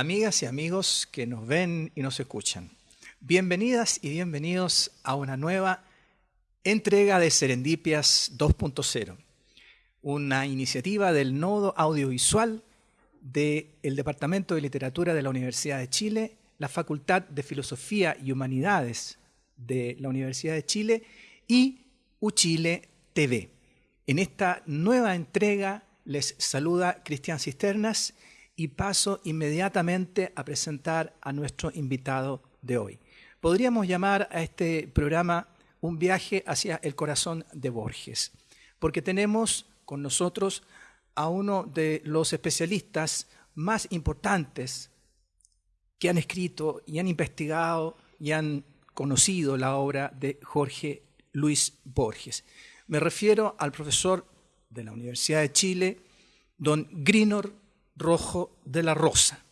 amigas y amigos que nos ven y nos escuchan. Bienvenidas y bienvenidos a una nueva entrega de Serendipias 2.0, una iniciativa del Nodo Audiovisual del Departamento de Literatura de la Universidad de Chile, la Facultad de Filosofía y Humanidades de la Universidad de Chile y Uchile TV. En esta nueva entrega les saluda Cristian Cisternas y paso inmediatamente a presentar a nuestro invitado de hoy. Podríamos llamar a este programa un viaje hacia el corazón de Borges, porque tenemos con nosotros a uno de los especialistas más importantes que han escrito y han investigado y han conocido la obra de Jorge Luis Borges. Me refiero al profesor de la Universidad de Chile, don Grinor Rojo de la Rosa.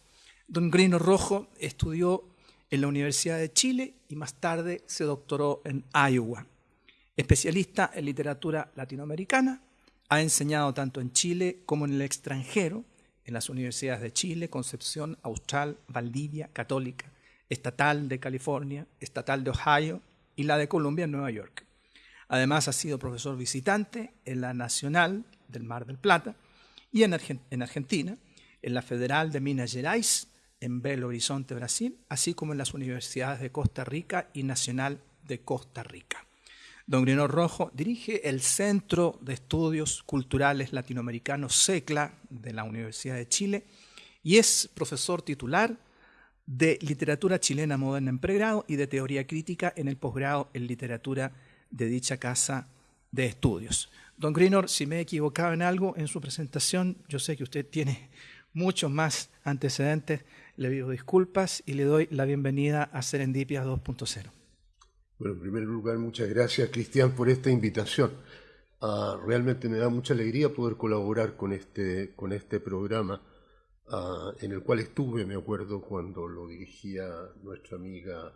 Don Grino Rojo estudió en la Universidad de Chile y más tarde se doctoró en Iowa. Especialista en literatura latinoamericana, ha enseñado tanto en Chile como en el extranjero, en las universidades de Chile, Concepción, Austral, Valdivia, Católica, Estatal de California, Estatal de Ohio y la de Columbia en Nueva York. Además ha sido profesor visitante en la Nacional del Mar del Plata y en, Argentina, en la Federal de Minas Gerais, en Belo Horizonte, Brasil, así como en las universidades de Costa Rica y Nacional de Costa Rica. Don Grino Rojo dirige el Centro de Estudios Culturales Latinoamericanos CECLA de la Universidad de Chile y es profesor titular de Literatura Chilena Moderna en pregrado y de Teoría Crítica en el posgrado en Literatura de dicha casa de estudios. Don Grinor, si me he equivocado en algo en su presentación, yo sé que usted tiene muchos más antecedentes, le pido disculpas y le doy la bienvenida a Serendipia 2.0. Bueno, en primer lugar, muchas gracias, Cristian, por esta invitación. Ah, realmente me da mucha alegría poder colaborar con este, con este programa, ah, en el cual estuve, me acuerdo, cuando lo dirigía nuestra amiga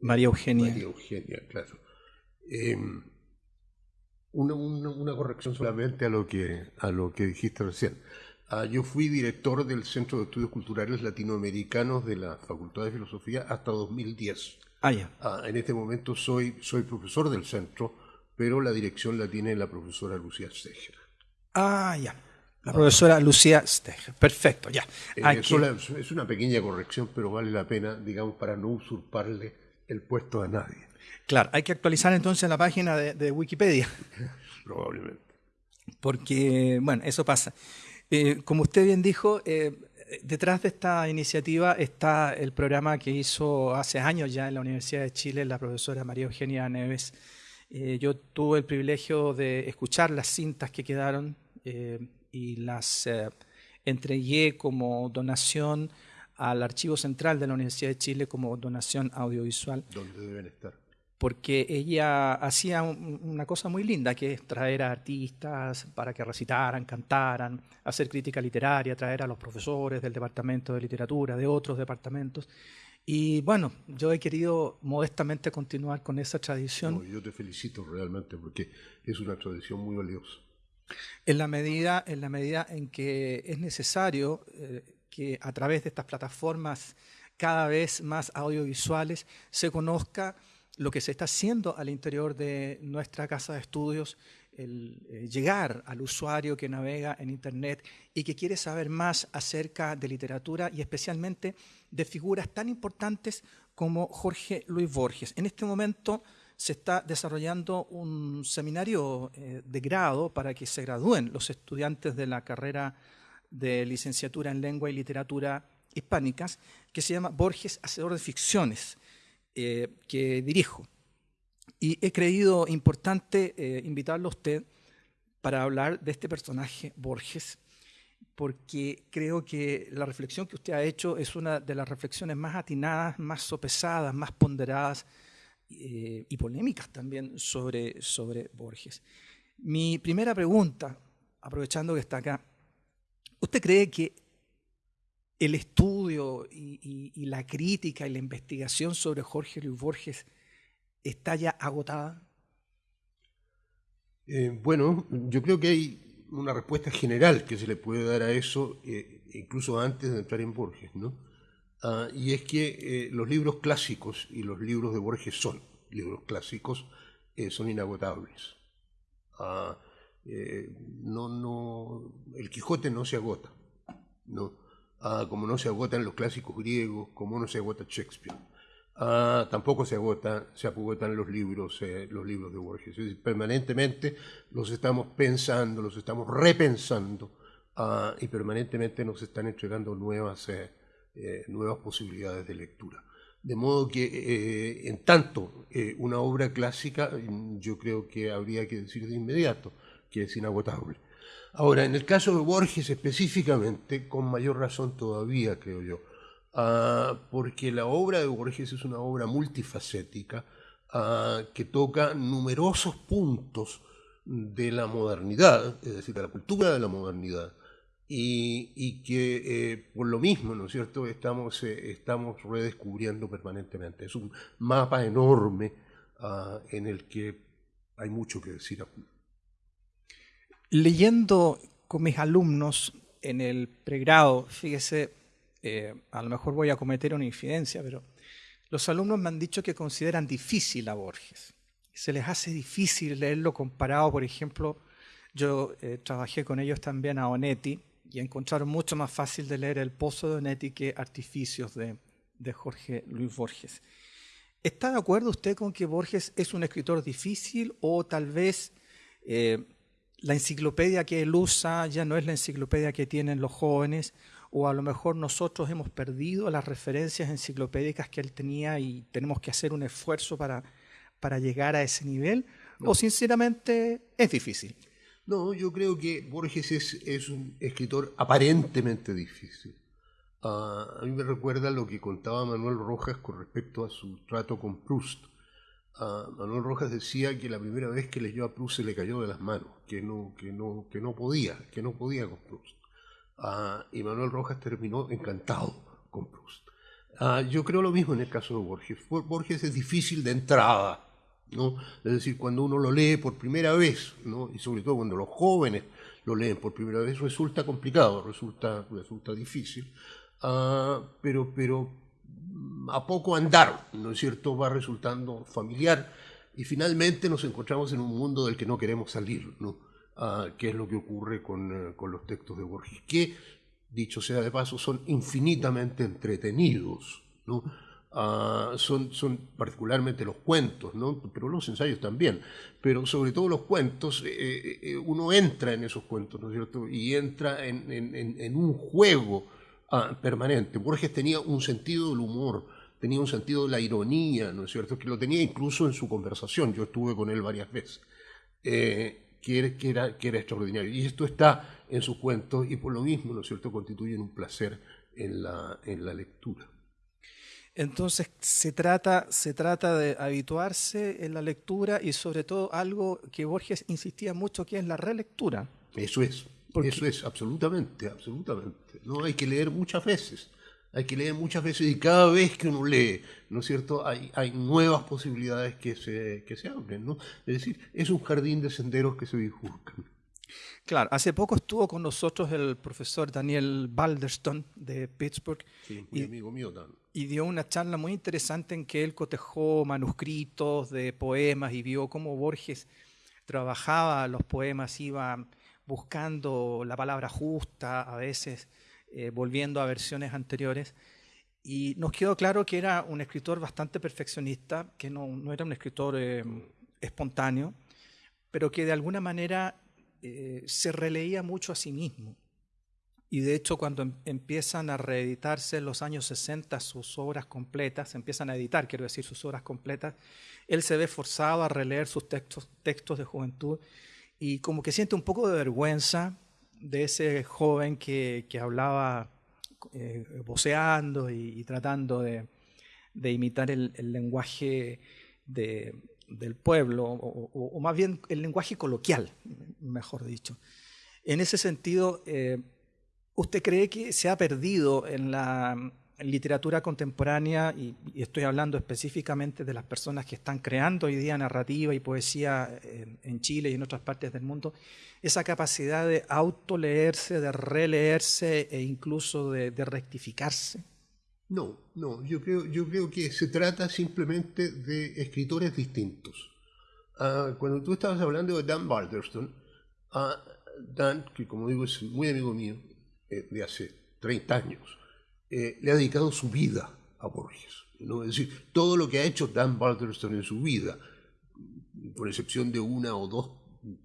María Eugenia. María Eugenia, claro. Em, una, una, corrección solamente a lo que, a lo que dijiste recién. Ah, yo fui director del Centro de Estudios Culturales Latinoamericanos de la Facultad de Filosofía hasta 2010. Ah, ya. Ah, en este momento soy, soy profesor del centro, pero la dirección la tiene la profesora Lucía Steger. Ah, ya. La profesora Lucía Steger. Perfecto, ya. Eh, es una pequeña corrección, pero vale la pena, digamos, para no usurparle el puesto a nadie. Claro, hay que actualizar entonces la página de, de Wikipedia. Probablemente. Porque, bueno, eso pasa. Eh, como usted bien dijo, eh, detrás de esta iniciativa está el programa que hizo hace años ya en la Universidad de Chile la profesora María Eugenia Neves. Eh, yo tuve el privilegio de escuchar las cintas que quedaron y las entregué como donación al Archivo Central de la Universidad de Chile como donación audiovisual. ¿Dónde deben estar? Porque ella hacía una cosa muy linda, que es traer a artistas para que recitaran, cantaran, hacer crítica literaria, traer a los profesores del departamento de literatura, de otros departamentos. Y bueno, yo he querido modestamente continuar con esa tradición. yo te felicito realmente porque es una tradición muy valiosa. En la medida en, la medida en que es necesario eh, que a través de estas plataformas cada vez más audiovisuales se conozca lo que se está haciendo al interior de nuestra casa de estudios, el eh, llegar al usuario que navega en Internet y que quiere saber más acerca de literatura y especialmente de figuras tan importantes como Jorge Luis Borges. En este momento se está desarrollando un seminario eh, de grado para que se gradúen los estudiantes de la carrera de licenciatura en lengua y literatura hispánicas, que se llama Borges, Hacedor de Ficciones. Eh, que dirijo. Y he creído importante eh, invitarlo a usted para hablar de este personaje, Borges, porque creo que la reflexión que usted ha hecho es una de las reflexiones más atinadas, más sopesadas, más ponderadas eh, y polémicas también sobre, sobre Borges. Mi primera pregunta, aprovechando que está acá, ¿Usted cree que el estudio y, la crítica y la investigación sobre Jorge Luis Borges está ya agotada? Eh, bueno, yo creo que hay una respuesta general que se le puede dar a eso, eh, incluso antes de entrar en Borges, ¿no? Ah, y es que eh, los libros clásicos y los libros de Borges son libros clásicos, son inagotables. Ah, no, no, el Quijote no se agota, ¿no? Ah, como no se agotan los clásicos griegos, como no se agota Shakespeare. Ah, tampoco se agotan, se agotan los libros, eh, los libros de Borges. permanentemente los estamos pensando, los estamos repensando ah, y permanentemente nos están entregando nuevas, eh, eh, nuevas posibilidades de lectura. De modo que, en tanto, una obra clásica, yo creo que habría que decir de inmediato que es inagotable. Ahora, en el caso de Borges específicamente, con mayor razón todavía, creo yo, ah, porque la obra de Borges es una obra multifacética ah, que toca numerosos puntos de la modernidad, es decir, de la cultura de la modernidad, y, que eh, por lo mismo, ¿no es cierto?, estamos, eh, estamos redescubriendo permanentemente. Es un mapa enorme ah, en el que hay mucho que decir leyendo con mis alumnos en el pregrado, fíjese, eh, a lo mejor voy a cometer una infidencia, pero los alumnos me han dicho que consideran difícil a Borges. Se les hace difícil leerlo comparado, por ejemplo, yo eh, trabajé con ellos también a Onetti y encontraron mucho más fácil de leer El Pozo de Onetti que Artificios de, Jorge Luis Borges. ¿Está de acuerdo usted con que Borges es un escritor difícil o tal vez eh, la enciclopedia que él usa ya no es la enciclopedia que tienen los jóvenes, o a lo mejor nosotros hemos perdido las referencias enciclopédicas que él tenía y tenemos que hacer un esfuerzo para, para llegar a ese nivel, o sinceramente es difícil. No, yo creo que Borges es, un escritor aparentemente difícil. Ah, a mí me recuerda lo que contaba Manuel Rojas con respecto a su trato con Proust. Manuel Rojas decía que la primera vez que leyó a Proust se le cayó de las manos, que no, que no, que no podía, que no podía con Proust. Ah, y Manuel Rojas terminó encantado con Proust. Ah, yo creo lo mismo en el caso de Borges. Borges es difícil de entrada, ¿no? Es decir, cuando uno lo lee por primera vez, ¿no? y sobre todo cuando los jóvenes lo leen por primera vez, resulta complicado, resulta, resulta difícil. Ah, pero, pero a poco andar, ¿no es cierto?, va resultando familiar y finalmente nos encontramos en un mundo del que no queremos salir, ¿no? Ah, que es lo que ocurre con, eh, con, los textos de Borges, que, dicho sea de paso, son infinitamente entretenidos, ¿no? Ah, son, son particularmente los cuentos, ¿no? pero los ensayos también, pero sobre todo los cuentos, eh, eh, uno entra en esos cuentos, ¿no es cierto? Y entra en, en, en un juego Ah, permanente. Borges tenía un sentido del humor, tenía un sentido de la ironía, ¿no es cierto? Que lo tenía incluso en su conversación, yo estuve con él varias veces, eh, que, era, que era extraordinario. Y esto está en sus cuentos y por lo mismo, ¿no es cierto?, constituyen un placer en la, en la lectura. Entonces se trata, se trata de habituarse en la lectura y sobre todo algo que Borges insistía mucho, que es la relectura. Eso es. Eso es, absolutamente, absolutamente. ¿no? Hay que leer muchas veces, hay que leer muchas veces y cada vez que uno lee, ¿no es cierto?, hay, hay nuevas posibilidades que se, que se abren, ¿no? Es decir, es un jardín de senderos que se bifurcan. Claro, hace poco estuvo con nosotros el profesor Daniel Balderston de Pittsburgh. Sí, muy y, amigo mío también. Y dio una charla muy interesante en que él cotejó manuscritos de poemas y vio cómo Borges trabajaba los poemas, iba buscando la palabra justa, a veces eh, volviendo a versiones anteriores. Y nos quedó claro que era un escritor bastante perfeccionista, que no, era un escritor eh, espontáneo, pero que de alguna manera eh, se releía mucho a sí mismo. Y de hecho, cuando em, empiezan a reeditarse en los años 60 sus obras completas, empiezan a editar, quiero decir, sus obras completas, él se ve forzado a releer sus textos, textos de juventud y como que siente un poco de vergüenza de ese joven que, que hablaba eh, voceando y, tratando de, de imitar el, el lenguaje de, del pueblo, o, o, más bien el lenguaje coloquial, mejor dicho. En ese sentido, eh, ¿Usted cree que se ha perdido en la literatura contemporánea, y, estoy hablando específicamente de las personas que están creando hoy día narrativa y poesía en, Chile y en otras partes del mundo, esa capacidad de autoleerse, de releerse e incluso de, rectificarse? No, no, yo creo, yo creo que se trata simplemente de escritores distintos. Ah, cuando tú estabas hablando de Dan Balderston, ah, Dan, que como digo es muy amigo mío, eh, de hace 30 años, eh, le ha dedicado su vida a Borges. Es decir, todo lo que ha hecho Dan Balderston en su vida, por excepción de una o dos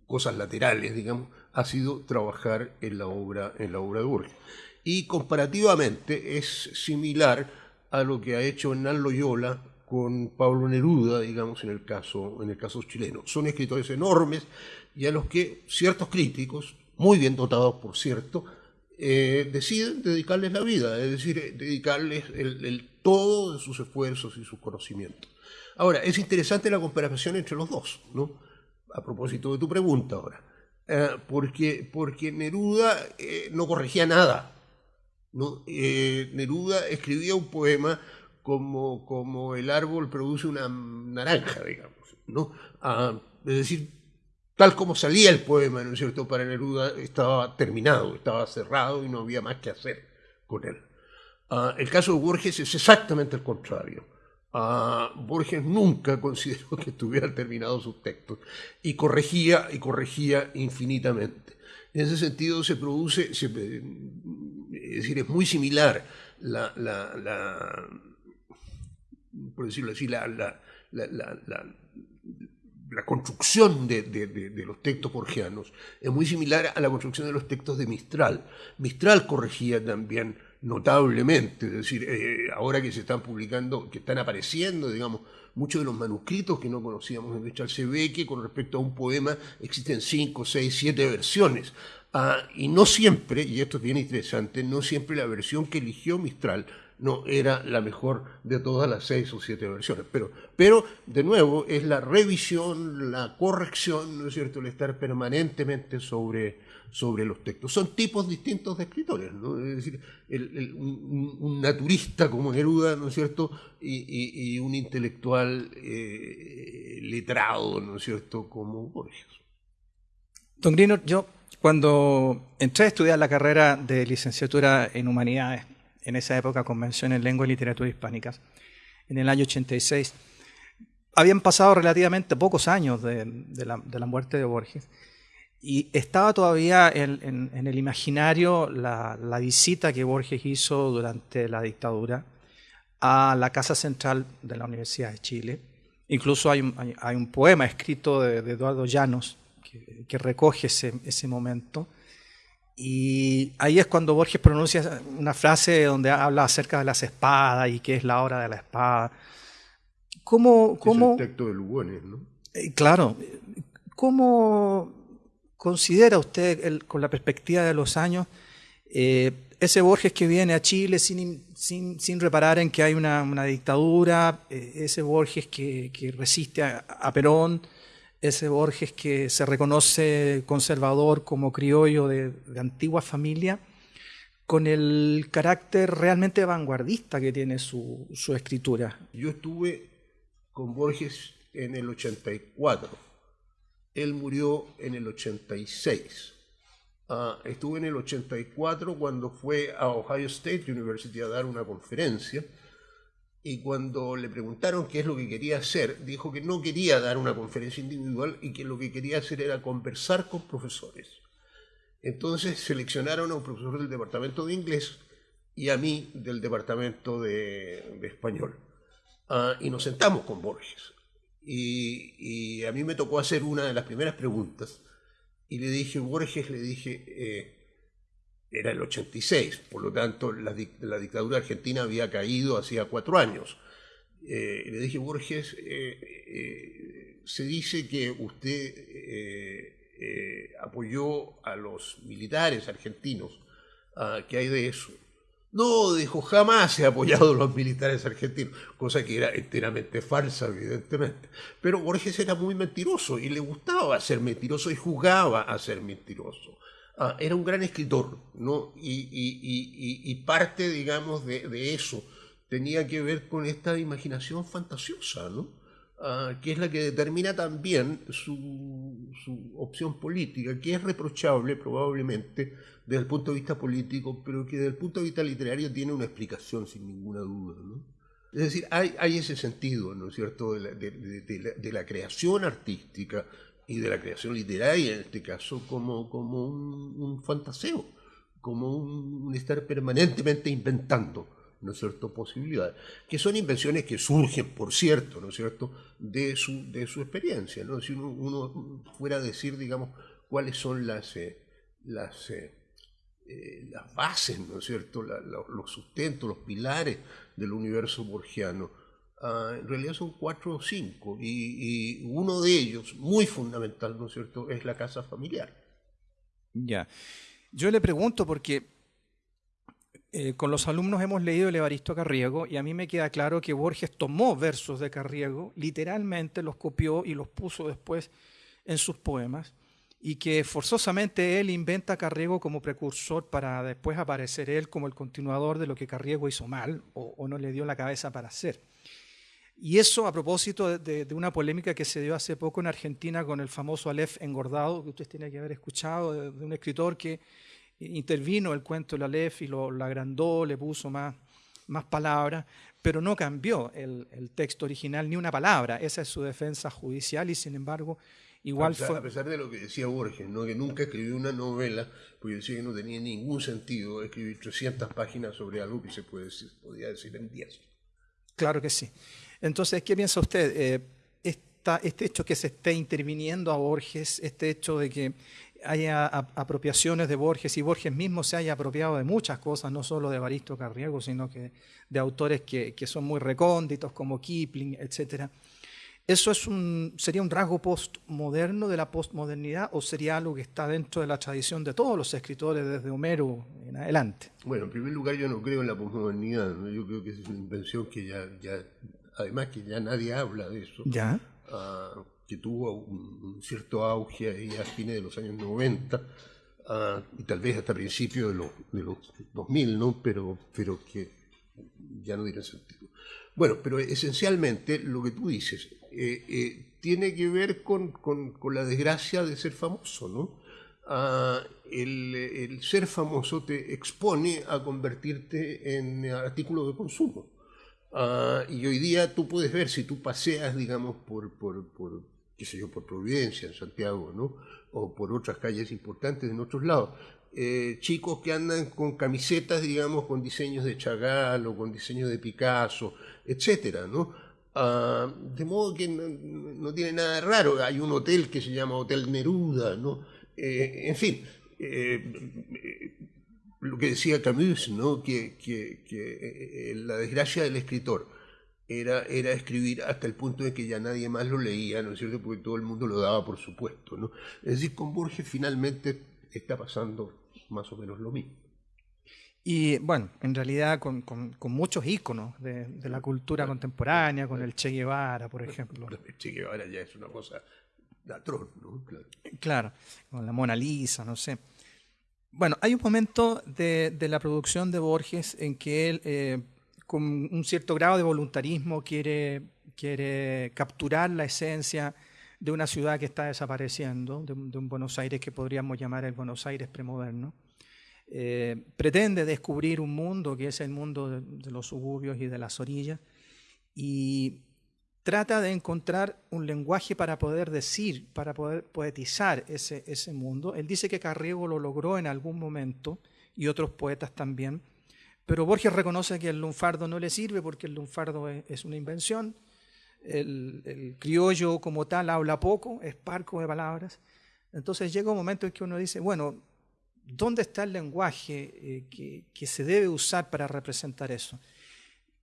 cosas laterales, digamos, ha sido trabajar en la obra, en la obra de Borges. Y comparativamente es similar a lo que ha hecho Hernán Loyola con Pablo Neruda, digamos, en el caso, en el caso chileno. Son escritores enormes y a los que ciertos críticos, muy bien dotados por cierto, eh, deciden dedicarles la vida, es decir, eh, dedicarles el, todo de sus esfuerzos y sus conocimientos. Ahora, es interesante la comparación entre los dos, ¿no? A propósito de tu pregunta ahora. Eh, porque, porque Neruda no corregía nada. ¿no? Neruda escribía un poema como, como el árbol produce una naranja, digamos. ¿no? Ah, es decir, tal como salía el poema, ¿no es cierto?, para Neruda estaba terminado, estaba cerrado y no había más que hacer con él. Ah, el caso de Borges es exactamente el contrario. Uh, Borges nunca consideró que estuvieran terminados sus textos y corregía y corregía infinitamente. En ese sentido se produce, es decir, es muy similar la, por decirlo así, la construcción de, los textos borgianos es muy similar a la construcción de los textos de Mistral. Mistral corregía también notablemente, es decir, eh, ahora que se están publicando, que están apareciendo, digamos, muchos de los manuscritos que no conocíamos en Mistral, se ve que con respecto a un poema existen cinco, seis, siete versiones. Ah, y no siempre, y esto es bien interesante, no siempre la versión que eligió Mistral no era la mejor de todas las seis o siete versiones. Pero, pero de nuevo, es la revisión, la corrección, ¿no es cierto?, el estar permanentemente sobre, sobre los textos. Son tipos distintos de escritores, ¿no? Es decir, un, naturista como Neruda, ¿no es cierto?, y, un intelectual eh, letrado, ¿no es cierto?, como Borges. Don Grino, yo cuando entré a estudiar la carrera de licenciatura en Humanidades, en esa época Convención en Lengua y Literatura Hispánicas, en el año 86. Habían pasado relativamente pocos años de, la, muerte de Borges y estaba todavía en, el imaginario la, visita que Borges hizo durante la dictadura a la Casa Central de la Universidad de Chile. Incluso hay un, poema escrito de, Eduardo Llanos que, recoge ese momento y ahí es cuando Borges pronuncia una frase donde habla acerca de las espadas y qué es la hora de la espada. ¿Cómo, cómo, es el texto de Lugones, ¿no? Eh, claro. ¿Cómo considera usted, con la perspectiva de los años, eh, ese Borges que viene a Chile sin, sin, sin reparar en que hay una, una dictadura, eh, ese Borges que, que resiste a, a Perón, ese Borges que se reconoce conservador como criollo de, antigua familia, con el carácter realmente vanguardista que tiene su, escritura. Yo estuve con Borges en el 84, él murió en el 86. Ah, estuve en el 84 cuando fue a Ohio State University a dar una conferencia y cuando le preguntaron qué es lo que quería hacer, dijo que no quería dar una conferencia individual y que lo que quería hacer era conversar con profesores. Entonces seleccionaron a un profesor del departamento de inglés y a mí del departamento de, español. Ah, y nos sentamos con Borges. Y, a mí me tocó hacer una de las primeras preguntas. Y le dije, Borges, le dije, eh, era el 86, por lo tanto la, dictadura argentina había caído hacía cuatro años. Eh, le dije, Borges, eh, eh, se dice que usted apoyó a los militares argentinos. Ah, ¿Qué hay de eso? No, dijo, jamás he apoyado a los militares argentinos, cosa que era enteramente falsa, evidentemente. Pero Borges era muy mentiroso y le gustaba ser mentiroso y jugaba a ser mentiroso. Ah, era un gran escritor, ¿no? Y, parte, digamos, de, eso tenía que ver con esta imaginación fantasiosa, ¿no? Ah, que es la que determina también su, su, opción política, que es reprochable probablemente desde el punto de vista político, pero que desde el punto de vista literario tiene una explicación sin ninguna duda. ¿no? Es decir, hay, hay, ese sentido, ¿no es cierto?, de la, de la, creación artística y de la creación literaria, en este caso, como, como un, fantaseo, como un, estar permanentemente inventando, ¿no cierto?, posibilidades, que son invenciones que surgen, por cierto, ¿no cierto?, de su, de su experiencia, ¿no? Si uno, fuera a decir, digamos, cuáles son las, eh, las, eh, eh, las bases, ¿no cierto?, los sustentos, los pilares del universo borgiano, Ah, en realidad son cuatro o cinco, y, uno de ellos, muy fundamental, ¿no es cierto?, es la casa familiar. Ya. Yo le pregunto porque eh, con los alumnos hemos leído el Evaristo Carriego y a mí me queda claro que Borges tomó versos de Carriego, literalmente los copió y los puso después en sus poemas y que forzosamente él inventa a Carriego como precursor para después aparecer él como el continuador de lo que Carriego hizo mal o, o no le dio la cabeza para hacer. Y eso a propósito de, una polémica que se dio hace poco en Argentina con el famoso Aleph engordado, que ustedes tienen que haber escuchado, de, un escritor que intervino el cuento del Aleph y lo, agrandó, le puso más, más palabras, pero no cambió el, texto original ni una palabra. Esa es su defensa judicial y sin embargo igual fue... A pesar de lo que decía Borges, ¿no? que nunca escribió una novela, porque decía que no tenía ningún sentido escribir 300 páginas sobre algo que se puede decir, podía decir en 10. Claro que sí. Entonces, ¿qué piensa usted? Eh, este hecho que se esté interviniendo a Borges, este hecho de que haya apropiaciones de Borges y Borges mismo se haya apropiado de muchas cosas, no solo de Baristo Carriego, sino que de autores que, son muy recónditos como Kipling, etc. ¿Eso es un, sería un rasgo postmoderno de la postmodernidad o sería algo que está dentro de la tradición de todos los escritores desde Homero en adelante? Bueno, en primer lugar yo no creo en la postmodernidad, yo creo que es una invención que ya además que ya nadie habla de eso, ¿Ya? Ah, que tuvo un, cierto auge ahí a fines de los años 90 ah, y tal vez hasta principios de los, de los 2000, ¿no? pero, pero que ya no tiene sentido. Bueno, pero esencialmente lo que tú dices eh, eh, tiene que ver con, con, con, la desgracia de ser famoso, ¿no? Ah, el, el, ser famoso te expone a convertirte en artículo de consumo. Ah, y hoy día tú puedes ver, si tú paseas, digamos, por, por, por, qué sé yo, por Providencia, en Santiago, ¿no? O por otras calles importantes en otros lados, eh, chicos que andan con camisetas, digamos, con diseños de Chagall o con diseños de Picasso, etcétera, ¿no? Ah, de modo que no, tiene nada de raro. Hay un hotel que se llama Hotel Neruda, ¿no? Eh, en fin, eh, lo que decía Camus, ¿no? que, que, que eh, la desgracia del escritor era, era escribir hasta el punto de que ya nadie más lo leía, ¿no es cierto? Porque todo el mundo lo daba por supuesto. ¿no? Es decir, con Borges finalmente está pasando más o menos lo mismo. Y bueno, en realidad con, con, muchos íconos de, de, la cultura contemporánea, con el Che Guevara, por ejemplo. El Che Guevara ya es una cosa atroz, ¿no? Claro. claro, con la Mona Lisa, no sé. Bueno, hay un momento de, la producción de Borges en que él, eh, con un cierto grado de voluntarismo, quiere, capturar la esencia de una ciudad que está desapareciendo, de un, Buenos Aires que podríamos llamar el Buenos Aires premoderno. Eh, pretende descubrir un mundo que es el mundo de, de los suburbios y de las orillas, y trata de encontrar un lenguaje para poder decir, para poder poetizar ese, ese mundo. Él dice que Carriego lo logró en algún momento y otros poetas también, pero Borges reconoce que el lunfardo no le sirve porque el lunfardo es, una invención, el, criollo como tal habla poco, es parco de palabras. Entonces llega un momento en que uno dice, bueno, ¿dónde está el lenguaje eh, que, que se debe usar para representar eso?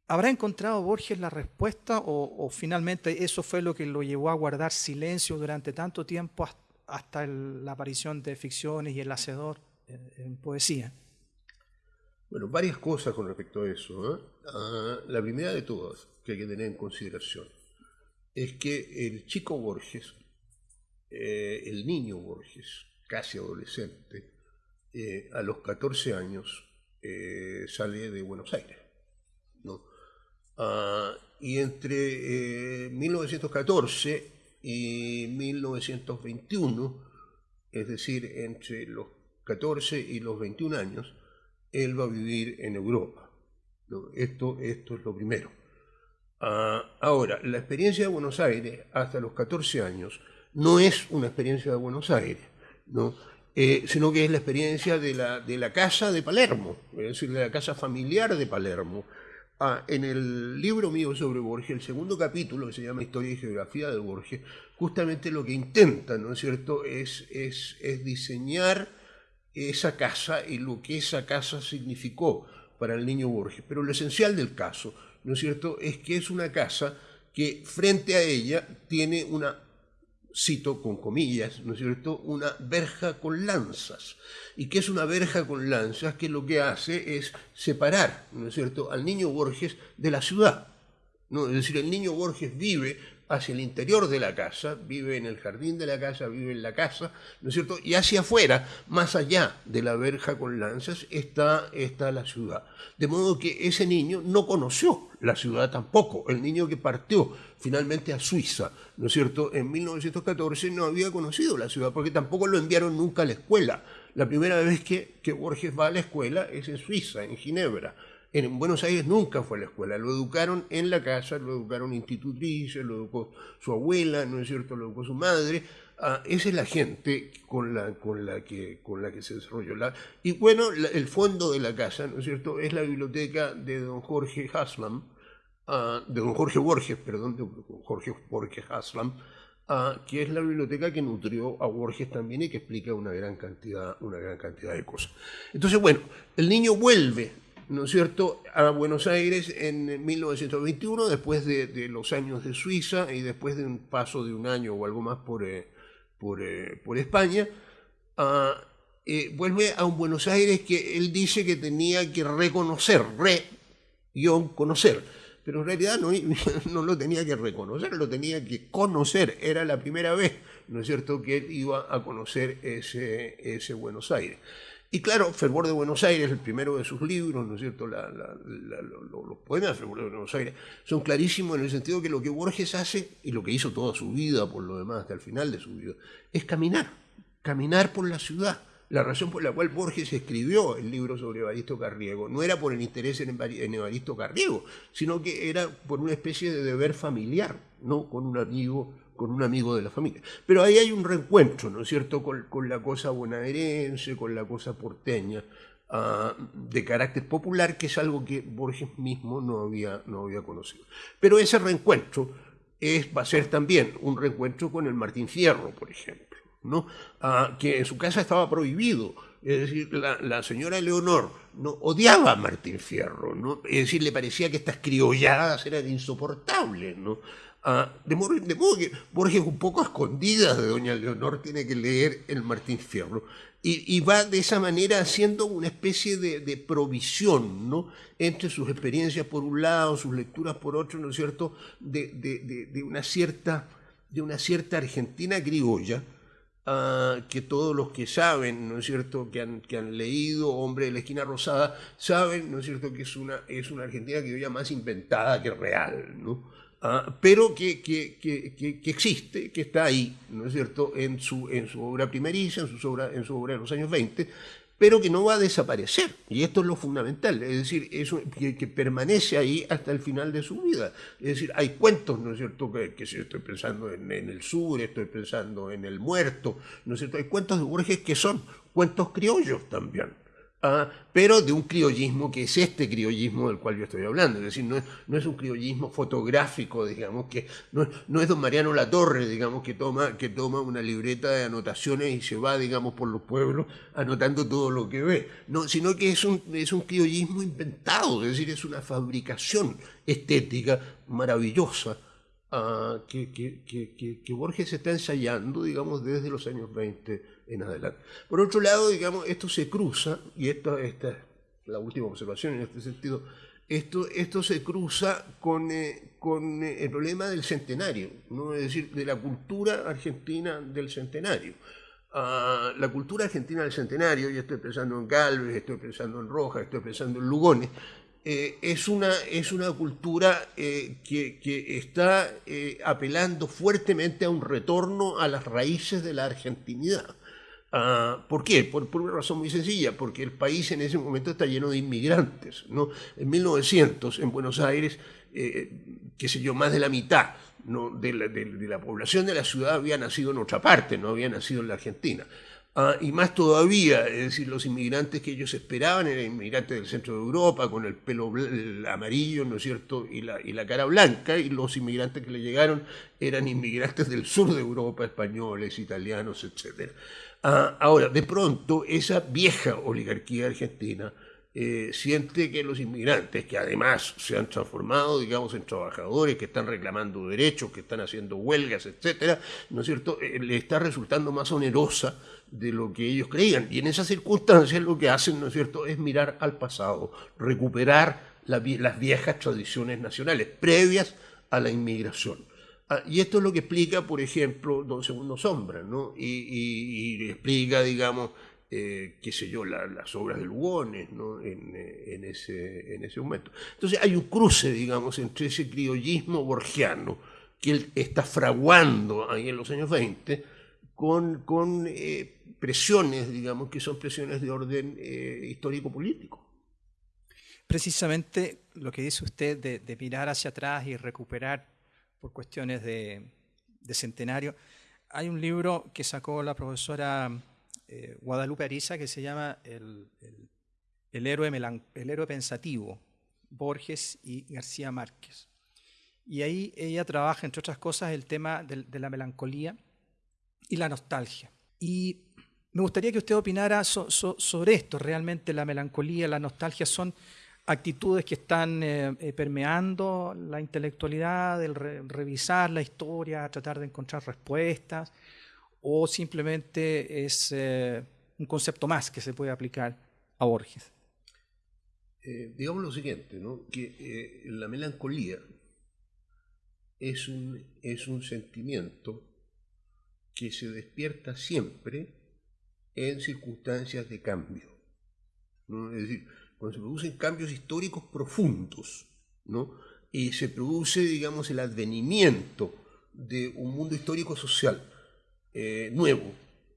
¿Habrá encontrado Borges la respuesta o, finalmente eso fue lo que lo llevó a guardar silencio durante tanto tiempo hasta la aparición de ficciones y el hacedor en, poesía? Bueno, varias cosas con respecto a eso. ¿eh? Ah, la primera de todas que hay que tener en consideración es que el chico Borges, eh, el niño Borges, casi adolescente, eh, a los 14 años eh, sale de Buenos Aires. Ah, y entre 1914 y 1921, es decir, entre los 14 y los 21 años, él va a vivir en Europa. Esto, esto es lo primero. Ah, ahora, la experiencia de Buenos Aires hasta los 14 años no es una experiencia de Buenos Aires, ¿no? Eh, sino que es la experiencia de de la casa de Palermo, es decir, de la casa familiar de Palermo. Ah, en el libro mío sobre Borges, el segundo capítulo, que se llama Historia y Geografía de Borges, justamente lo que intenta, ¿no es cierto?, es, es, es diseñar esa casa y lo que esa casa significó para el niño Borges. Pero lo esencial del caso, ¿no es cierto?, es que es una casa que frente a ella tiene una, cito con comillas, ¿no es cierto?, una verja con lanzas. ¿Y qué es una verja con lanzas? Que lo que hace es separar, ¿no es cierto?, al niño Borges de la ciudad. ¿no? Es decir, el niño Borges vive hacia el interior de la casa, vive en el jardín de la casa, vive en la casa, ¿no es cierto? Y hacia afuera, más allá de la verja con lanzas, está, está la ciudad. De modo que ese niño no conoció la ciudad tampoco. El niño que partió finalmente a Suiza, ¿no es cierto? En 1914 no había conocido la ciudad porque tampoco lo enviaron nunca a la escuela. La primera vez que, que Borges va a la escuela es en Suiza, en Ginebra. En Buenos Aires nunca fue a la escuela, lo educaron en la casa, lo educaron institutrices, lo educó su abuela, ¿no es cierto?, lo educó su madre. Ah, esa es la gente con la, que, se desarrolló. La, y bueno, el fondo de la casa, ¿no es cierto?, es la biblioteca de don Jorge Haslam, ah, de don Jorge Borges, perdón, de Jorge Borges Haslam, ah, que es la biblioteca que nutrió a Borges también y que explica una gran cantidad de cosas. Entonces, bueno, el niño vuelve ¿no es cierto?, a Buenos Aires en 1921, después de, los años de Suiza y después de un paso de un año o algo más por, eh, eh, por, España, ah, eh, vuelve a un Buenos Aires que él dice que tenía que reconocer, re-conocer, pero en realidad no, no, lo tenía que reconocer, lo tenía que conocer, era la primera vez, ¿no es cierto?, que él iba a conocer ese, ese Buenos Aires. Y claro, Fervor de Buenos Aires, el primero de sus libros, ¿no es cierto? los poemas de Fervor de Buenos Aires son clarísimos en el sentido que lo que Borges hace, y lo que hizo toda su vida, por lo demás, hasta el final de su vida, es caminar, caminar por la ciudad. La razón por la cual Borges escribió el libro sobre Evaristo Carriego no era por el interés en Evaristo Carriego, sino que era por una especie de deber familiar, ¿no? Con un amigo con un amigo de la familia. Pero ahí hay un reencuentro, ¿no es cierto?, con, la cosa bonaerense, con la cosa porteña, ah, de carácter popular, que es algo que Borges mismo no había, no había conocido. Pero ese reencuentro es, va a ser también un reencuentro con el Martín Fierro, por ejemplo, ¿no? Ah, que en su casa estaba prohibido. Es decir, la, señora Leonor no odiaba a Martín Fierro, ¿no? es decir, le parecía que estas criolladas eran insoportables, ¿no? De, modo, que Borges, un poco escondidas de Doña Leonor, tiene que leer el Martín Fierro. Y, va de esa manera haciendo una especie de, provisión ¿no? entre sus experiencias por un lado, sus lecturas por otro, ¿no es cierto?, de, una, cierta, de una cierta Argentina criolla, ah, que todos los que saben, ¿no es cierto?, que han, que leído Hombre de la Esquina Rosada, saben, ¿no es cierto?, que es una, es una Argentina criolla más inventada que real, ¿no? Ah, pero que, que, que, que, existe, que está ahí, ¿no es cierto?, en su, en su obra primeriza, en su obra, en su obra de los años 20, pero que no va a desaparecer. Y esto es lo fundamental, es decir, eso, que, permanece ahí hasta el final de su vida. Es decir, hay cuentos, ¿no es cierto?, que, si estoy pensando en, en, el sur, estoy pensando en el muerto, ¿no es cierto?, hay cuentos de Borges que son cuentos criollos también. Ah, pero de un criollismo que es este criollismo del cual yo estoy hablando, es decir, no es, no es un criollismo fotográfico, digamos, que no, no, es don Mariano Latorre, digamos, que toma, que toma una libreta de anotaciones y se va, digamos, por los pueblos anotando todo lo que ve, no, sino que es un, es un criollismo inventado, es decir, es una fabricación estética maravillosa ah, que, que, que, que Borges está ensayando, digamos, desde los años 20 en adelante. Por otro lado, digamos, esto se cruza, y esta, esta es la última observación en este sentido, esto, esto se cruza con, eh, con eh, el problema del centenario, ¿no? es decir, de la cultura argentina del centenario. la cultura argentina del centenario, y estoy pensando en Galvez, estoy pensando en Rojas, estoy pensando en Lugones, eh, es, una, es una cultura que, que, está apelando fuertemente a un retorno a las raíces de la argentinidad. Ah, ¿Por qué? Por, una razón muy sencilla, porque el país en ese momento está lleno de inmigrantes. En 1900, en Buenos Aires, qué sé yo, más de la mitad de, la, población de la ciudad había nacido en otra parte, no había nacido en la Argentina. Ah, y más todavía, es decir, los inmigrantes que ellos esperaban eran inmigrantes del centro de Europa, con el pelo amarillo, ¿no es cierto?, y la, y la cara blanca, y los inmigrantes que le llegaron eran inmigrantes del sur de Europa, españoles, italianos, etc. Ah, ahora, de pronto, esa vieja oligarquía argentina eh, siente que los inmigrantes, que además se han transformado, digamos, en trabajadores, que están reclamando derechos, que están haciendo huelgas, etcétera, ¿no es cierto?, eh, le está resultando más onerosa de lo que ellos creían. Y en esas circunstancias lo que hacen, ¿no es cierto?, es mirar al pasado, recuperar las viejas tradiciones nacionales previas a la inmigración. Ah, y esto es lo que explica, por ejemplo, Don Segundo Sombra, ¿no? y, y explica, digamos, eh, qué sé yo, las obras de Lugones ¿no? Eh, en, ese, en ese momento. Entonces hay un cruce, digamos, entre ese criollismo borgiano que él está fraguando ahí en los años 20 con, eh, presiones, digamos, que son presiones de orden histórico-político. Precisamente lo que dice usted de, de, mirar hacia atrás y recuperar por cuestiones de, de centenario, hay un libro que sacó la profesora eh, Guadalupe Ariza que se llama el, el, héroe el héroe pensativo, Borges y García Márquez. Y ahí ella trabaja, entre otras cosas, el tema de, la melancolía y la nostalgia. Y me gustaría que usted opinara sobre esto. Realmente la melancolía, la nostalgia son actitudes que están eh, eh, permeando la intelectualidad, el revisar la historia, tratar de encontrar respuestas, o simplemente es eh, un concepto más que se puede aplicar a Borges? Digamos lo siguiente, que eh, la melancolía es un, es un sentimiento que se despierta siempre en circunstancias de cambio. Es decir, cuando se producen cambios históricos profundos, ¿no? y se produce, digamos, el advenimiento de un mundo histórico social eh, nuevo,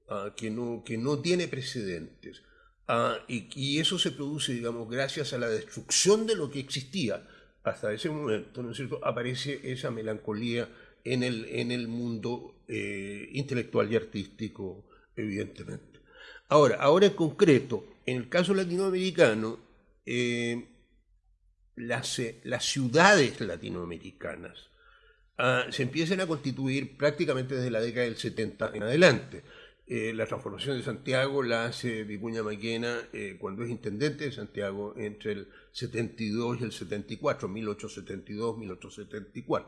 ah, que, no, que no tiene precedentes. Ah, y, eso se produce, digamos, gracias a la destrucción de lo que existía hasta ese momento, ¿no es cierto? Aparece esa melancolía en el, en el mundo eh, intelectual y artístico, evidentemente. Ahora, ahora en concreto, en el caso latinoamericano, eh, las, las ciudades latinoamericanas Ah, se empiezan a constituir prácticamente desde la década del 70 en adelante. Eh, la transformación de Santiago la hace Vicuña Maquena eh, cuando es intendente de Santiago entre el 72 y el 74, 1872-1874.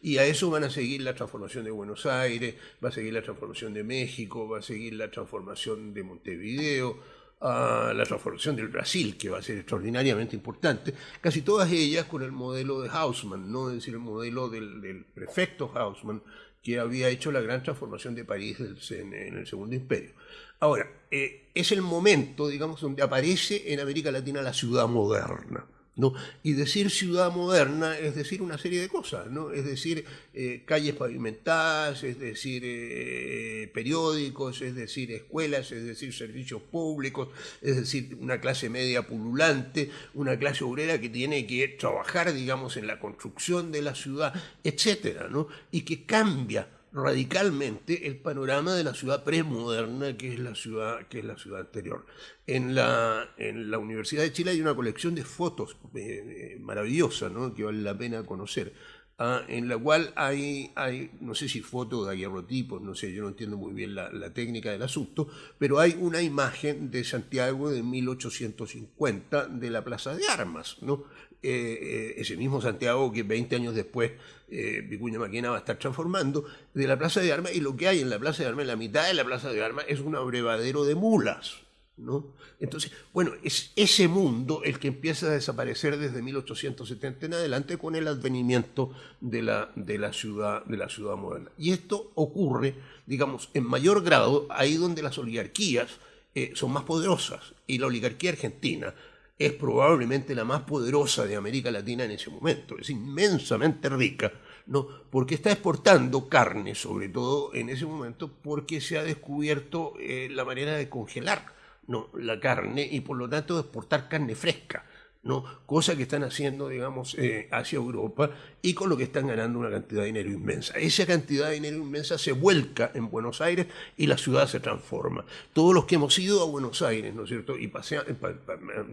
Y a eso van a seguir la transformación de Buenos Aires, va a seguir la transformación de México, va a seguir la transformación de Montevideo, a la transformación del Brasil, que va a ser extraordinariamente importante, casi todas ellas con el modelo de Haussmann, ¿no? es decir, el modelo del, prefecto Haussmann, que había hecho la gran transformación de París en, el Segundo Imperio. Ahora, eh, es el momento, digamos, donde aparece en América Latina la ciudad moderna. ¿No? Y decir ciudad moderna es decir una serie de cosas, ¿no? es decir eh, calles pavimentadas, es decir eh, periódicos, es decir escuelas, es decir servicios públicos, es decir una clase media pululante, una clase obrera que tiene que trabajar, digamos, en la construcción de la ciudad, etcétera, ¿no? y que cambia radicalmente el panorama de la ciudad premoderna que es la ciudad, que es la ciudad anterior. En la, en la Universidad de Chile hay una colección de fotos eh, eh, maravillosa ¿no? que vale la pena conocer, ah, en la cual hay, hay, no sé si fotos de aguerrotipos, no sé, yo no entiendo muy bien la, la, técnica del asunto, pero hay una imagen de Santiago de 1850 de la Plaza de Armas, ¿no? Eh, ese mismo Santiago que 20 años después eh, Vicuña Maquena va a estar transformando, de la Plaza de Armas, y lo que hay en la Plaza de Armas, en la mitad de la Plaza de Armas, es un abrevadero de mulas. ¿no? Entonces, bueno, es ese mundo el que empieza a desaparecer desde 1870 en adelante con el advenimiento de la, de la, ciudad, de la ciudad moderna. Y esto ocurre, digamos, en mayor grado ahí donde las oligarquías eh, son más poderosas. Y la oligarquía argentina es probablemente la más poderosa de América Latina en ese momento, es inmensamente rica, ¿no? porque está exportando carne, sobre todo en ese momento, porque se ha descubierto eh, la manera de congelar ¿no? la carne y por lo tanto de exportar carne fresca. ¿No? cosa que están haciendo, digamos, eh, hacia Europa y con lo que están ganando una cantidad de dinero inmensa. Esa cantidad de dinero inmensa se vuelca en Buenos Aires y la ciudad se transforma. Todos los que hemos ido a Buenos Aires, ¿no es cierto? Y paseamos,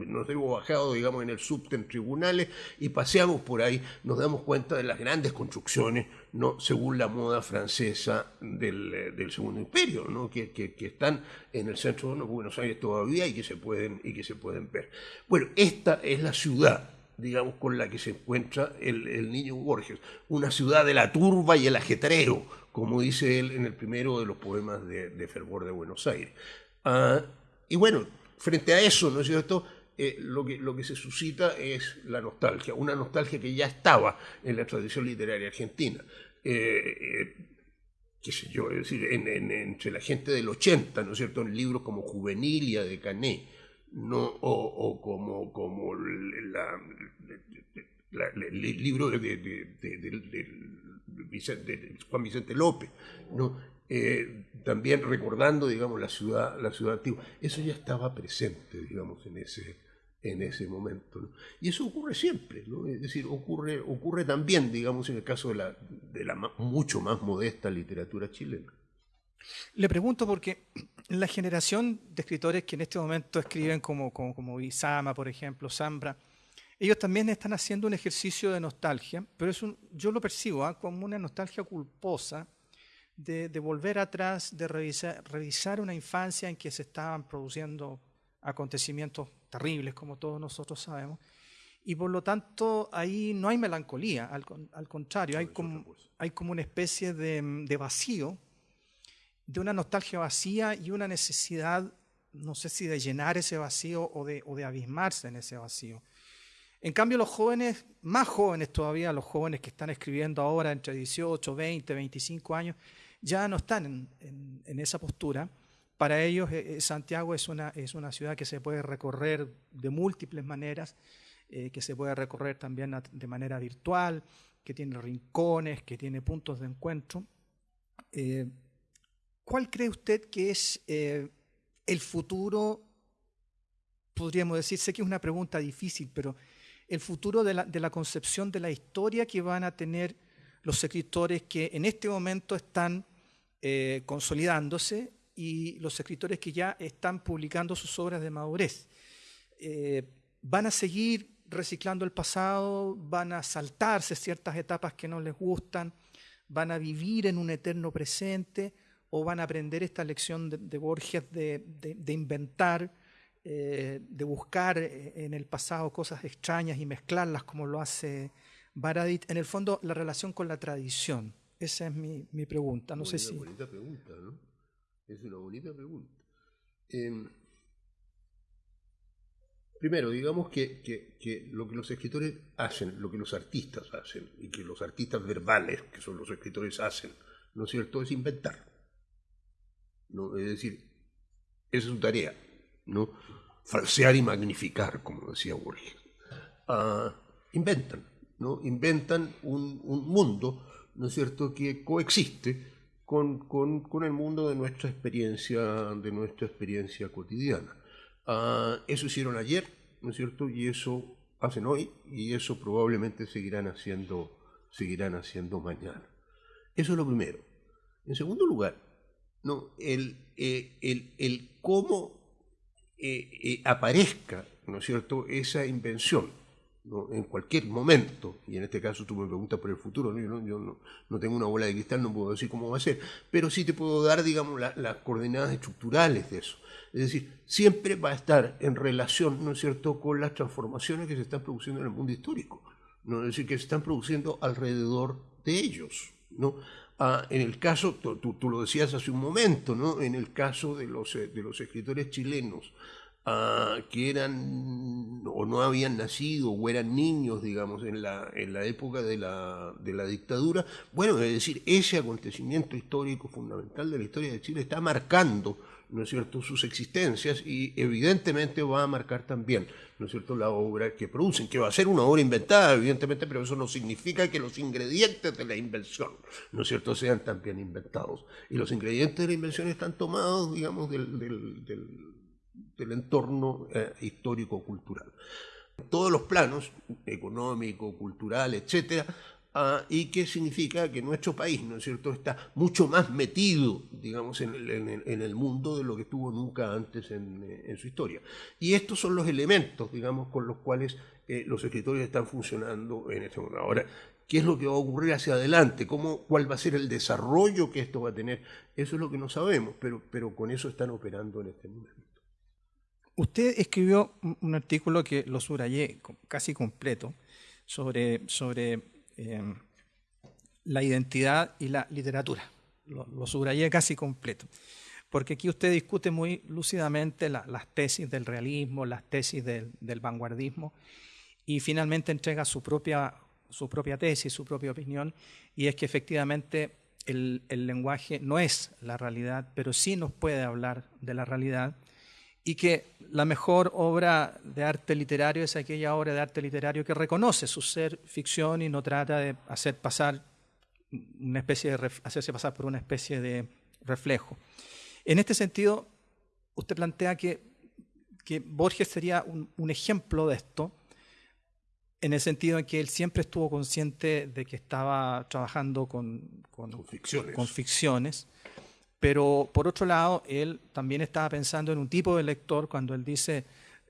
nos hemos bajado, digamos, en el subte tribunales y paseamos por ahí, nos damos cuenta de las grandes construcciones, ¿no? según la moda francesa del, eh, Segundo Imperio, ¿no? que, están en el centro de Buenos Aires todavía y que se pueden, y que se pueden ver. Bueno, esta es la ciudad digamos, con la que se encuentra el, niño Borges, una ciudad de la turba y el ajetreo, como dice él en el primero de los poemas de, Fervor de Buenos Aires. Ah, y bueno, frente a eso, ¿no es cierto?, eh, lo, que, lo que se suscita es la nostalgia, una nostalgia que ya estaba en la tradición literaria argentina. Eh, eh, qué sé yo, decir, entre la gente del 80, ¿no es cierto?, en libros como Juvenilia de Canet, ¿no? o, como, como el libro de, Juan Vicente López, ¿no? Eh, también recordando, digamos, la ciudad, la ciudad antigua. Eso ya estaba presente, digamos, en ese, en ese momento. Y eso ocurre siempre, ¿no? es decir, ocurre, ocurre también, digamos, en el caso de la, de la mucho más modesta literatura chilena. Le pregunto porque la generación de escritores que en este momento escriben como, como, como Isama, por ejemplo, Zambra, ellos también están haciendo un ejercicio de nostalgia, pero es un, yo lo percibo ¿ah? como una nostalgia culposa de, de volver atrás, de revisar, revisar, una infancia en que se estaban produciendo acontecimientos terribles, como todos nosotros sabemos, y por lo tanto ahí no hay melancolía, al, al contrario, hay como, hay como una especie de, de vacío de una nostalgia vacía y una necesidad, no sé si de llenar ese vacío o de, o de abismarse en ese vacío. En cambio, los jóvenes, más jóvenes todavía, los jóvenes que están escribiendo ahora entre 18, 20, 25 años, ya no están en, esa postura. Para ellos, eh, eh, Santiago es una, es una ciudad que se puede recorrer de múltiples maneras, eh, que se puede recorrer también de manera virtual, que tiene rincones, que tiene puntos de encuentro. ¿Cuál cree usted que es el futuro? Podríamos decir, sé que es una pregunta difícil, pero el futuro de la, concepción de la historia que van a tener los escritores que en este momento están eh, consolidándose y los escritores que ya están publicando sus obras de madurez. Eh, van a seguir reciclando el pasado, van a saltarse ciertas etapas que no les gustan, van a vivir en un eterno presente o van a aprender esta lección de, Borges de, inventar, eh, de buscar en el pasado cosas extrañas y mezclarlas como lo hace Baradit. En el fondo, la relación con la tradición. Esa es mi, pregunta. No es sé si... una bonita pregunta, ¿no? Es una bonita pregunta. Em, primero, digamos que, que, lo que los escritores hacen, lo que los artistas hacen, y que los artistas verbales, que son los escritores, hacen, ¿no es cierto?, es inventar. ¿no? Es decir, esa es su tarea, ¿no? Falsear y magnificar, como decía Borges. Ah, inventan, ¿no? Inventan un, mundo, ¿no es cierto?, que coexiste con, el mundo de nuestra experiencia, de nuestra experiencia cotidiana. Ah, eso hicieron ayer, ¿no es cierto? Y eso hacen hoy, y eso probablemente seguirán haciendo, seguirán haciendo mañana. Eso es lo primero. En segundo lugar, ¿no? el, eh, el, el, cómo eh, eh, aparezca ¿no es cierto? esa invención ¿no? en cualquier momento, y en este caso tú me preguntas por el futuro, ¿no? yo, no, no, tengo una bola de cristal, no puedo decir cómo va a ser, pero sí te puedo dar, digamos, las coordenadas estructurales de eso. Es decir, siempre va a estar en relación, ¿no es cierto?, con las transformaciones que se están produciendo en el mundo histórico, ¿no? es decir, que se están produciendo alrededor de ellos, ¿no? Ah, en el caso, tú, lo decías hace un momento, ¿no? En el caso de los, eh, de los escritores chilenos, ah, que eran o no habían nacido o eran niños, digamos, en la, en la época de la, de la dictadura, bueno, es decir, ese acontecimiento histórico fundamental de la historia de Chile está marcando ¿no es cierto?, sus existencias y evidentemente va a marcar también, ¿no es cierto?, la obra que producen, que va a ser una obra inventada, evidentemente, pero eso no significa que los ingredientes de la invención, ¿no es cierto?, sean también inventados. Y los ingredientes de la invención están tomados, digamos, del, del, entorno eh, histórico-cultural. Todos los planos, económico, cultural, etcétera, Ah, y que significa que nuestro país, ¿no es cierto?, está mucho más metido, digamos, en el, mundo de lo que estuvo nunca antes eh, en, su historia. Y estos son los elementos, digamos, con los cuales eh, los escritores están funcionando en este momento. Ahora, ¿qué es lo que va a ocurrir hacia adelante? ¿Cómo, ¿Cuál va a ser el desarrollo que esto va a tener? Eso es lo que no sabemos, pero, pero con eso están operando en este momento. Usted escribió un artículo que lo subrayé casi completo sobre, sobre Em, la identidad y la literatura. Lo, subrayé casi completo. Porque aquí usted discute muy lúcidamente las tesis del realismo, las tesis del, vanguardismo, y finalmente entrega su propia, su propia tesis, su propia opinión, y es que efectivamente el lenguaje no es la realidad, pero sí nos puede hablar de la realidad y que la mejor obra de arte literario es aquella obra de arte literario que reconoce su ser ficción y no trata de hacer pasar una especie de hacerse pasar por una especie de reflejo. En este sentido, usted plantea que, que Borges sería un, ejemplo de esto, en el sentido en que él siempre estuvo consciente de que estaba trabajando con, con, ficciones. con ficciones pero por otro lado, él también estaba pensando en un tipo de lector cuando él dice,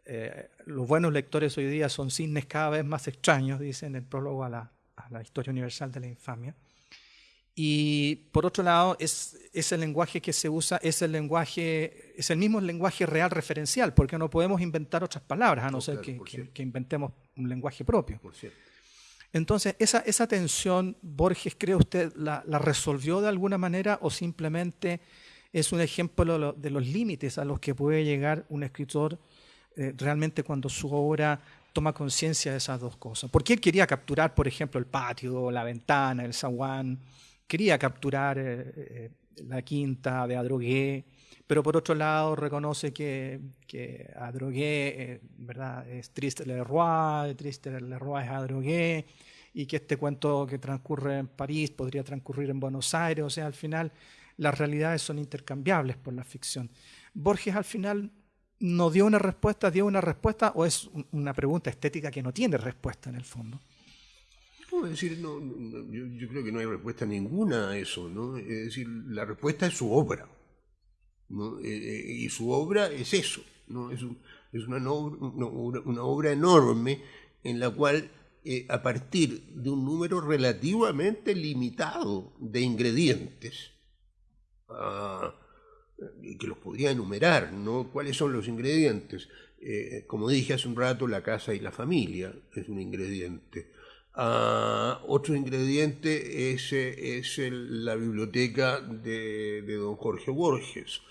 eh, los buenos lectores hoy día son cisnes cada vez más extraños, dice en el prólogo a la, historia universal de la infamia. Y por otro lado, es, ese lenguaje que se usa es el lenguaje, es el mismo lenguaje real referencial, porque no podemos inventar otras palabras, a no, ser que, que, inventemos un lenguaje propio. Por cierto. Entonces, esa, tensión, Borges, ¿cree usted, la, resolvió de alguna manera o simplemente es un ejemplo de los límites a los que puede llegar un escritor eh, realmente cuando su obra toma conciencia de esas dos cosas? Porque él quería capturar, por ejemplo, el patio, la ventana, el zaguán, quería capturar eh, eh, la quinta de Adrogué, pero por otro lado reconoce que, que Adrogué eh, ¿verdad? es Triste Leroy, Triste Leroy es Adrogué, y que este cuento que transcurre en París podría transcurrir en Buenos Aires, o sea, al final las realidades son intercambiables por la ficción. Borges al final no dio una respuesta, dio una respuesta o es una pregunta estética que no tiene respuesta en el fondo. No, es decir, no, yo, yo, creo que no hay respuesta ninguna a eso, ¿no? Es decir, la respuesta es su obra. Eh, eh, y su obra es eso, es, una, obra enorme en la cual eh, a partir de un número relativamente limitado de ingredientes, ah, que los podría enumerar, ¿no? ¿Cuáles son los ingredientes? como dije hace un rato, la casa y la familia es un ingrediente. Ah, otro ingrediente es, es la biblioteca de, don Jorge Borges.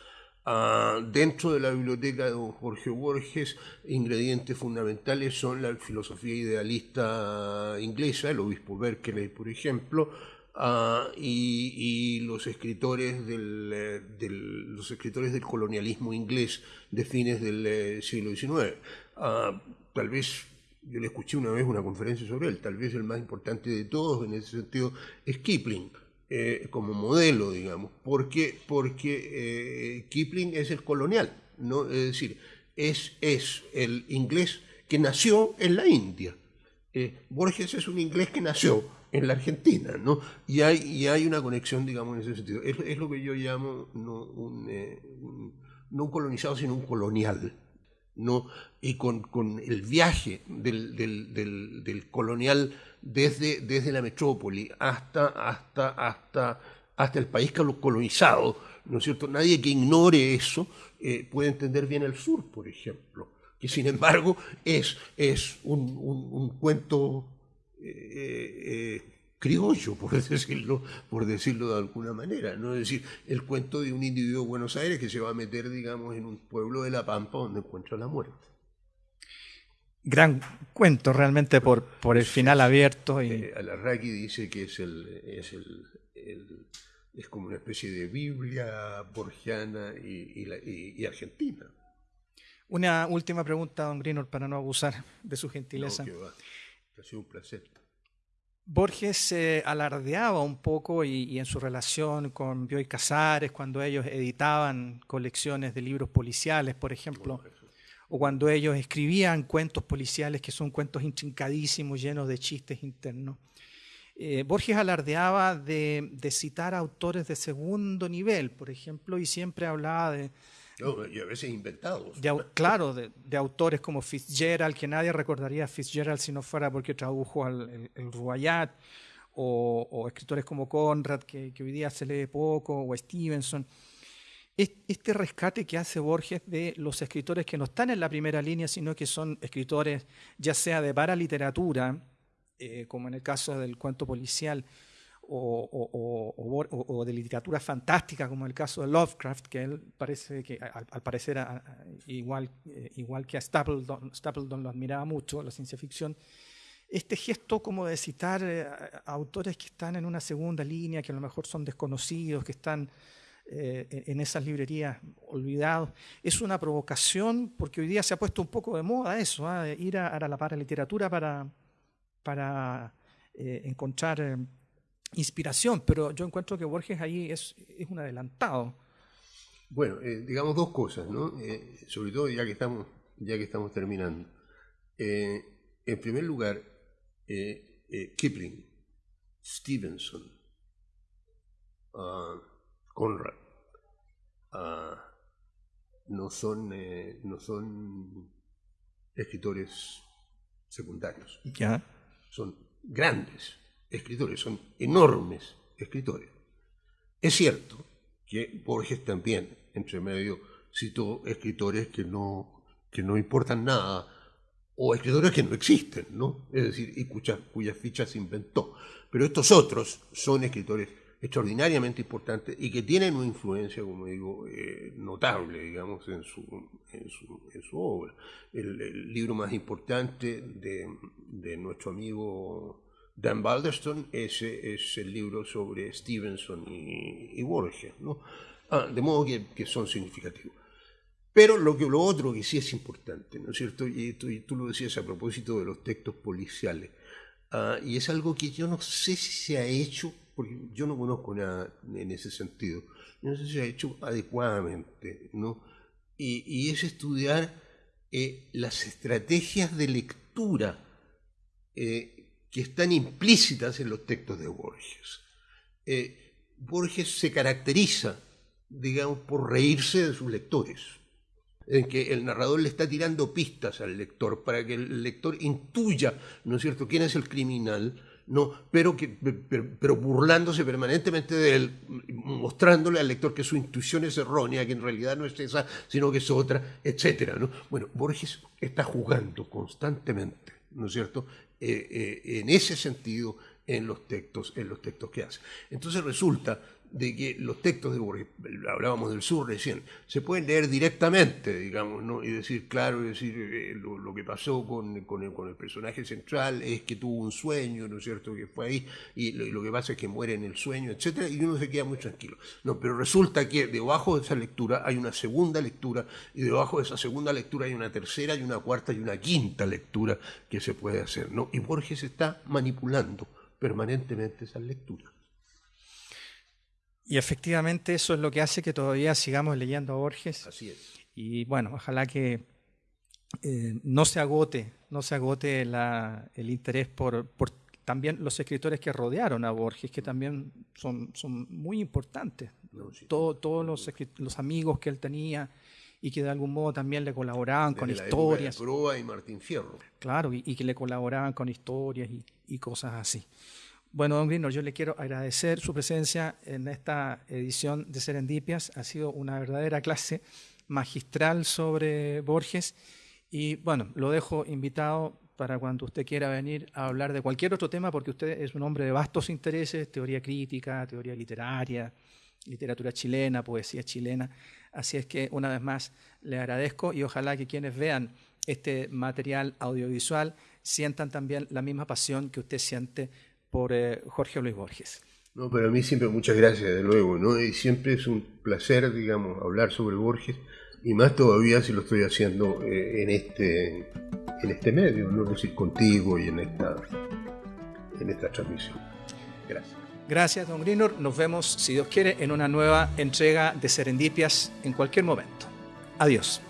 Ah, dentro de la biblioteca de Jorge Borges, ingredientes fundamentales son la filosofía idealista inglesa, el obispo Berkeley, por ejemplo, ah, y, los, escritores eh, del, los escritores del colonialismo inglés de fines del eh, siglo XIX. Ah, tal vez yo le escuché una vez una conferencia sobre él, tal vez el más importante de todos en ese sentido es Kipling. Eh, como modelo, digamos, porque, porque eh, Kipling es el colonial, ¿no? es decir, es, es el inglés que nació en la India. Eh, Borges es un inglés que nació en la Argentina, ¿no? Y hay, y hay una conexión, digamos, en ese sentido. Es, es lo que yo llamo no un, no un colonizado, sino un colonial. ¿no? Y con, con el viaje del, del, del, del colonial desde, desde la metrópoli hasta, hasta, hasta, hasta el país colonizado, ¿no es cierto? Nadie que ignore eso eh, puede entender bien el sur, por ejemplo, que sin embargo es, es un, un, cuento eh, eh, criollo, por decirlo, por decirlo de alguna manera. ¿no? Es decir, el cuento de un individuo de Buenos Aires que se va a meter, digamos, en un pueblo de La Pampa donde encuentra la muerte. Gran cuento realmente por, por el final abierto. Y... Eh, Alarraqui dice que es, el, es, el, es como una especie de Biblia borgiana y, y, argentina. Una última pregunta, don Greenor, para no abusar de su gentileza. No, va. Ha sido un placer. Borges se alardeaba un poco y, en su relación con Bioy Casares, cuando ellos editaban colecciones de libros policiales, por ejemplo, o cuando ellos escribían cuentos policiales que son cuentos intrincadísimos, llenos de chistes internos. Eh, Borges alardeaba de, citar autores de segundo nivel, por ejemplo, y siempre hablaba de, y a veces inventados. claro, de, autores como Fitzgerald, que nadie recordaría a Fitzgerald si no fuera porque tradujo al, el, Ruayat, o, escritores como Conrad, que, hoy día se lee poco, o Stevenson. Este rescate que hace Borges de los escritores que no están en la primera línea, sino que son escritores ya sea de para literatura, eh, como en el caso del cuento policial, o, de literatura fantástica, como el caso de Lovecraft, que él parece que al, parecer igual, eh, igual que a Stapleton, lo admiraba mucho, la ciencia ficción, este gesto como de citar eh, a autores que están en una segunda línea, que a lo mejor son desconocidos, que están eh, en esas librerías olvidados, es una provocación porque hoy día se ha puesto un poco de moda eso, ¿ah? ir a, a, la literatura para, para encontrar inspiración, pero yo encuentro que Borges ahí es, un adelantado. Bueno, eh, digamos dos cosas, ¿no? Eh, sobre todo ya que estamos, ya que estamos terminando. Eh, en primer lugar, Kipling, Stevenson, uh, Conrad, uh, no, son, no son escritores secundarios. ¿Ya? Son grandes escritores, son enormes escritores. Es cierto que Borges también, entre medio, citó escritores que no, que no importan nada, o escritores que no existen, ¿no? Es decir, y cuyas, fichas inventó. Pero estos otros son escritores extraordinariamente importantes y que tienen una influencia, como digo, eh, notable, digamos, en su, en su, obra. El, libro más importante de, de nuestro amigo Dan Balderston, ese es el libro sobre Stevenson y, Borges, ¿no? Ah, de modo que, son significativos. Pero lo, que, lo otro que sí es importante, ¿no es cierto? Y tú, lo decías a propósito de los textos policiales, ah, y es algo que yo no sé si se ha hecho, porque yo no conozco nada en ese sentido, no sé si se ha hecho adecuadamente, ¿no? Y, es estudiar eh, las estrategias de lectura eh, que están implícitas en los textos de Borges. Eh, Borges se caracteriza, digamos, por reírse de sus lectores, en que el narrador le está tirando pistas al lector para que el lector intuya, ¿no es cierto?, quién es el criminal, no, pero, que, pero, burlándose permanentemente de él, mostrándole al lector que su intuición es errónea, que en realidad no es esa, sino que es otra, etc. ¿no? Bueno, Borges está jugando constantemente, ¿no es cierto?, eh, eh, en ese sentido en los textos, en los textos que hace. Entonces resulta de que los textos de Borges, hablábamos del sur recién, se pueden leer directamente, digamos, ¿no? y decir, claro, decir, eh, lo, que pasó con, con, el, personaje central es que tuvo un sueño, ¿no es cierto?, que fue ahí, y lo, que pasa es que muere en el sueño, etcétera, y uno se queda muy tranquilo. No, pero resulta que debajo de esa lectura hay una segunda lectura, y debajo de esa segunda lectura hay una tercera, y una cuarta, y una quinta lectura que se puede hacer, ¿no? Y Borges está manipulando permanentemente esas lecturas. Y efectivamente eso es lo que hace que todavía sigamos leyendo a Borges. Así es. Y bueno, ojalá que eh, no se agote, no se agote el interés por, también los escritores que rodearon a Borges, que también son, son muy importantes. todos los, los, amigos que él tenía y que de algún modo también le colaboraban con historias. y Martín Fierro. Claro, y, que le colaboraban con historias y, y cosas así. Bueno, don Greenor, yo le quiero agradecer su presencia en esta edición de Serendipias. Ha sido una verdadera clase magistral sobre Borges y bueno, lo dejo invitado para cuando usted quiera venir a hablar de cualquier otro tema, porque usted es un hombre de vastos intereses, teoría crítica, teoría literaria, literatura chilena, poesía chilena. Así es que una vez más le agradezco y ojalá que quienes vean este material audiovisual sientan también la misma pasión que usted siente por eh, Jorge Luis Borges. No, para mí siempre muchas gracias, de luego, ¿no? Y siempre es un placer, digamos, hablar sobre Borges, y más todavía si lo estoy haciendo eh, en, este, en este medio, ¿no? Es decir, contigo y en esta, en esta transmisión. Gracias. Gracias, don Grinor. Nos vemos, si Dios quiere, en una nueva entrega de Serendipias en cualquier momento. Adiós.